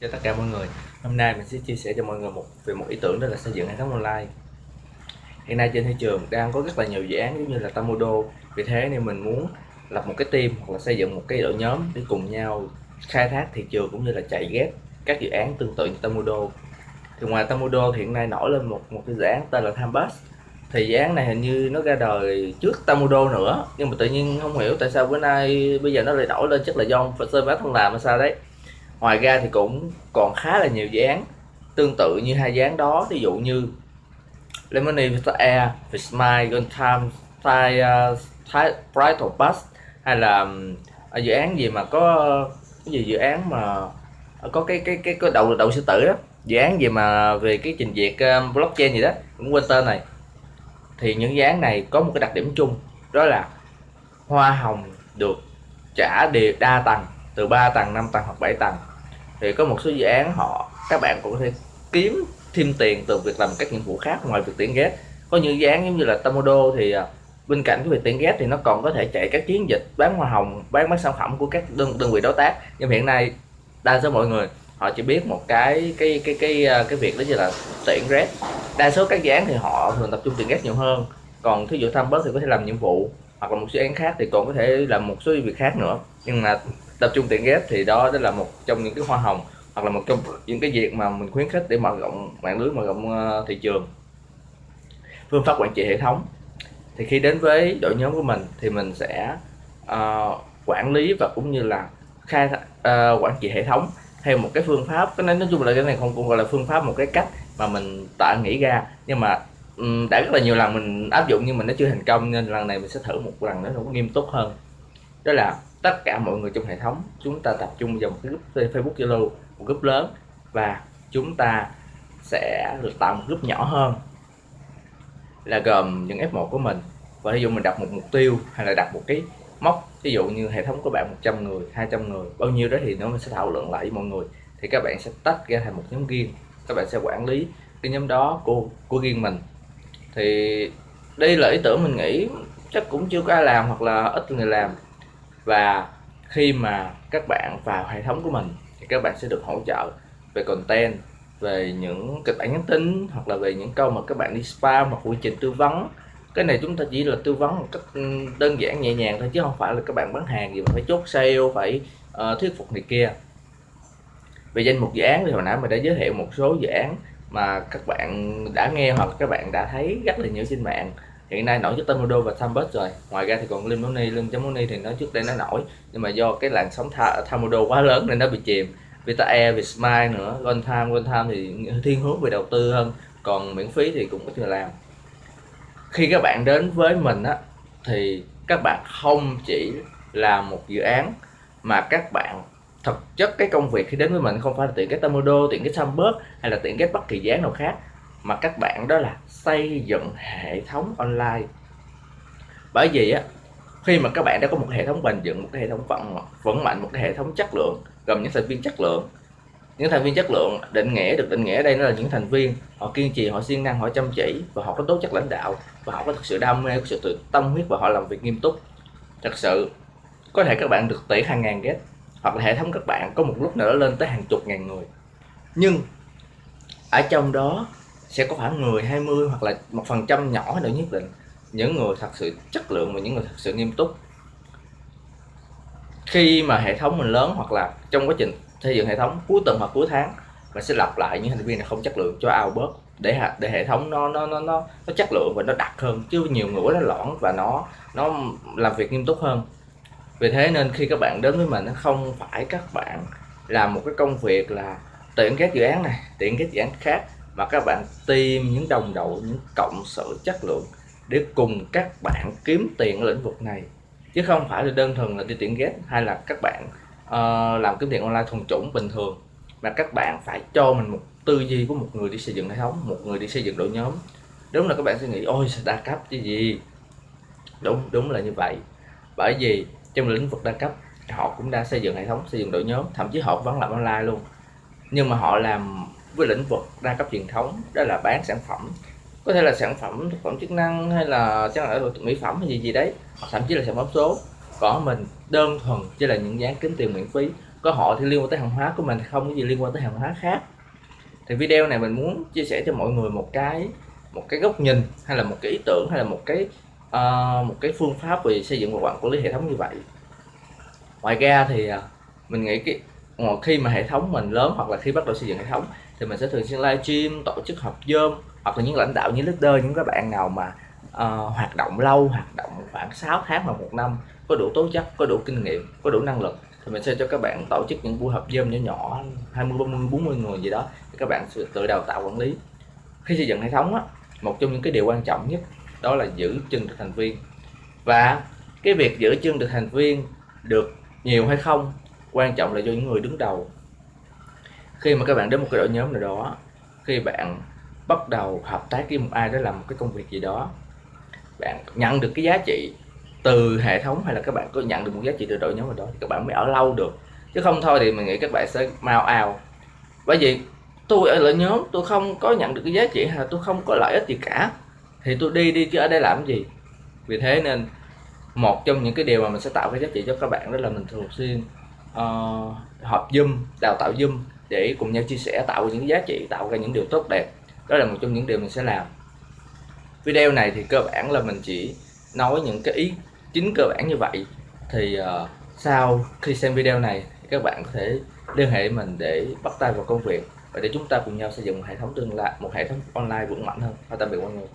cho tất cả mọi người. Hôm nay mình sẽ chia sẻ cho mọi người một, về một ý tưởng đó là xây dựng hệ thống online. Hiện nay trên thị trường đang có rất là nhiều dự án, giống như là Tamodo vì thế nên mình muốn lập một cái team hoặc là xây dựng một cái đội nhóm để cùng nhau khai thác thị trường cũng như là chạy ghép các dự án tương tự như Tamodo. Thì ngoài Tamodo thì hiện nay nổi lên một một cái dự án tên là Thambus thì dự án này hình như nó ra đời trước Tamodo nữa, nhưng mà tự nhiên không hiểu tại sao bữa nay bây giờ nó lại nổi lên, chắc là do server không làm hay sao đấy ngoài ra thì cũng còn khá là nhiều dự án tương tự như hai dự án đó. Ví dụ như Lemony Vista Air, Vsmile, Gold Time, Thai, uh, Thai Bridal Bus hay là ờ, dự án gì mà có cái gì dự án mà ờ, có cái cái cái có đầu đầu sư tử đó. Dự án gì mà về cái trình duyệt um, blockchain gì đó cũng quên tên này. Thì những dự án này có một cái đặc điểm chung đó là hoa hồng được trả đều đa tầng từ 3 tầng 5 tầng hoặc 7 tầng. Thì có một số dự án họ, các bạn cũng có thể kiếm thêm tiền từ việc làm các nhiệm vụ khác ngoài việc tuyển ghét có những dự án giống như là Tamodo thì à, bên cạnh cái việc tuyển ghép thì nó còn có thể chạy các chiến dịch bán hoa hồng, bán mấy sản phẩm của các đơn đơn vị đối tác. Nhưng hiện nay, đa số mọi người, họ chỉ biết một cái cái cái cái à, cái việc đó như là tuyển ghép. Đa số các dự án thì họ thường tập trung tuyển ghép nhiều hơn. Còn thí dụ tham bớt thì có thể làm nhiệm vụ, hoặc là một dự án khác thì còn có thể làm một số việc khác nữa. Nhưng mà tập trung tiền ghép thì đó đó là một trong những cái hoa hồng hoặc là một trong những cái việc mà mình khuyến khích để mở rộng mạng lưới mở rộng ờ, thị trường. Phương pháp quản trị hệ thống. Thì khi đến với đội nhóm của mình thì mình sẽ uh, quản lý và cũng như là khai uh, quản trị hệ thống theo một cái phương pháp cái nói chung là cái này không cũng gọi là phương pháp một cái cách mà mình tạo nghĩ ra. Nhưng mà um, đã rất là nhiều lần mình áp dụng nhưng mà nó chưa thành công nên lần này mình sẽ thử một lần nữa nó nghiêm túc hơn. Đó là tất cả mọi người trong hệ thống, chúng ta tập trung vào một cái group Facebook Zalo, một group lớn, và chúng ta sẽ được tạo một group nhỏ hơn là gồm những F1 của mình. Và ví dụ mình đặt một mục tiêu hay là đặt một cái mốc, ví dụ như hệ thống của bạn 100 người 200 người, bao nhiêu đó thì nó mình sẽ thảo luận lại với mọi người. Thì các bạn sẽ tách ra thành một nhóm riêng. Các bạn sẽ quản lý cái nhóm đó của của riêng mình. Thì đây là ý tưởng mình nghĩ chắc cũng chưa có ai làm hoặc là ít người làm và khi mà các bạn vào hệ thống của mình thì các bạn sẽ được hỗ trợ về content về những kịch bản nhắn tin hoặc là về những câu mà các bạn đi spam hoặc quy trình tư vấn. Cái này chúng ta chỉ là tư vấn một cách ừ, đơn giản nhẹ nhàng thôi chứ không phải là các bạn bán hàng gì mà phải chốt sale phải uh, thuyết phục này kia. Về danh mục dự án thì hồi nãy mình đã giới thiệu một số dự án mà các bạn đã nghe hoặc các bạn đã thấy rất là nhiều trên mạng hiện nay nổi nhất Tamodo và Thambus rồi. Ngoài ra thì còn Lim Money Lim Money thì nó trước đây nó nổi nhưng mà do cái làn sóng Tamodo quá lớn nên nó bị chìm. Vita Air, Vietsmile nữa Gold Time, Gold Time thì thiên hướng về đầu tư hơn còn miễn phí thì cũng có người làm. Khi các bạn đến với mình á thì các bạn không chỉ là một dự án mà các bạn thực chất cái công việc khi đến với mình không phải là tiện cái Tamodo, tiện cái Thambus hay là tiện cái bất kỳ dự án nào khác mà các bạn đó là xây dựng hệ thống online. Bởi vì á, khi mà các bạn đã có một hệ thống bền vững, một cái hệ thống vững vững mạnh, một cái hệ thống chất lượng, gồm những thành viên chất lượng, những thành viên chất lượng, định nghĩa được, định nghĩa ở đây nó là những thành viên, họ kiên trì, họ siêng năng, họ chăm chỉ và họ có tố chất lãnh đạo và họ có thực sự đam mê, có sự tự tâm huyết và họ làm việc nghiêm túc. Thật sự, có thể các bạn được tỷ hàng ngàn ghét hoặc là hệ thống các bạn có một lúc nào đó lên tới hàng chục ngàn người. Nhưng, ở trong đó sẽ có khoảng 10 20 hoặc là một phần trăm nhỏ nữa nhất định. Những người thật sự chất lượng và những người thật sự nghiêm túc. Khi mà hệ thống mình lớn hoặc là trong quá trình xây dựng hệ thống, cuối tuần hoặc cuối tháng, mình sẽ lặp lại những thành viên này không chất lượng cho ao bớt để để hệ thống nó nó nó nó nó chất lượng và nó đặc hơn. Chứ nhiều người nó lõn và nó nó làm việc nghiêm túc hơn. Vì thế nên khi các bạn đến với mình, nó không phải các bạn làm một cái công việc là tiện các dự án này, tiện các dự án khác mà các bạn tìm những đồng đội những cộng sự chất lượng để cùng các bạn kiếm tiền ở lĩnh vực này. Chứ không phải là đơn thuần là đi tuyển ghép hay là các bạn uh, làm kiếm tiền online thuần chủng bình thường. Mà các bạn phải cho mình một tư duy của một người đi xây dựng hệ thống một người đi xây dựng đội nhóm. Đúng là các bạn sẽ nghĩ ôi đa cấp chứ gì? Đúng đúng là như vậy. Bởi vì trong lĩnh vực đa cấp họ cũng đã xây dựng hệ thống xây dựng đội nhóm thậm chí họ vẫn làm online luôn. Nhưng mà họ làm với lĩnh vực đa cấp truyền thống đó là bán sản phẩm. Có thể là sản phẩm thực phẩm chức năng hay là sản phẩm mỹ phẩm hay gì gì đấy hoặc thậm chí là sản phẩm số. Còn mình đơn thuần chỉ là những dáng kiếm tiền miễn phí. Có họ thì liên quan tới hàng hóa của mình không có gì liên quan tới hàng hóa khác. Thì video này mình muốn chia sẻ cho mọi người một cái một cái góc nhìn hay là một cái ý tưởng hay là một cái uh, một cái phương pháp về xây dựng và quản lý hệ thống như vậy. Ngoài ra thì à, mình nghĩ cái khi mà hệ thống mình lớn hoặc là khi bắt đầu xây dựng hệ thống thì mình sẽ thường xuyên livestream tổ chức họp zoom hoặc là những lãnh đạo những leader những các bạn nào mà uh, hoạt động lâu hoạt động khoảng 6 tháng hoặc một năm có đủ tố chất có đủ kinh nghiệm có đủ năng lực thì mình sẽ cho các bạn tổ chức những buổi họp zoom nhỏ nhỏ 20 30 40 người gì đó thì các bạn tự đào tạo quản lý. Khi xây dựng hệ thống á, một trong những cái điều quan trọng nhất đó là giữ chân được thành viên. Và cái việc giữ chân được thành viên được nhiều hay không quan trọng là do những người đứng đầu khi mà các bạn đến một cái đội nhóm nào đó khi bạn bắt đầu hợp tác với một ai đó làm một cái công việc gì đó bạn nhận được cái giá trị từ hệ thống hay là các bạn có nhận được một giá trị từ đội nhóm nào đó thì các bạn mới ở lâu được. Chứ không thôi thì mình nghĩ các bạn sẽ mau ào bởi vì tôi ở lại nhóm tôi không có nhận được cái giá trị hay là tôi không có lợi ích gì cả. Thì tôi đi đi chứ ở đây làm gì? Vì thế nên một trong những cái điều mà mình sẽ tạo cái giá trị cho các bạn đó là mình thường xuyên uh, họp zoom đào tạo zoom để cùng nhau chia sẻ tạo ra những giá trị tạo ra những điều tốt đẹp. Đó là một trong những điều mình sẽ làm. Video này thì cơ bản là mình chỉ nói những cái ý chính cơ bản như vậy. Thì uh, sau khi xem video này các bạn có thể liên hệ mình để bắt tay vào công việc và để chúng ta cùng nhau xây dựng một hệ thống tương lai một hệ thống online vững mạnh hơn. Và tạm biệt mọi người.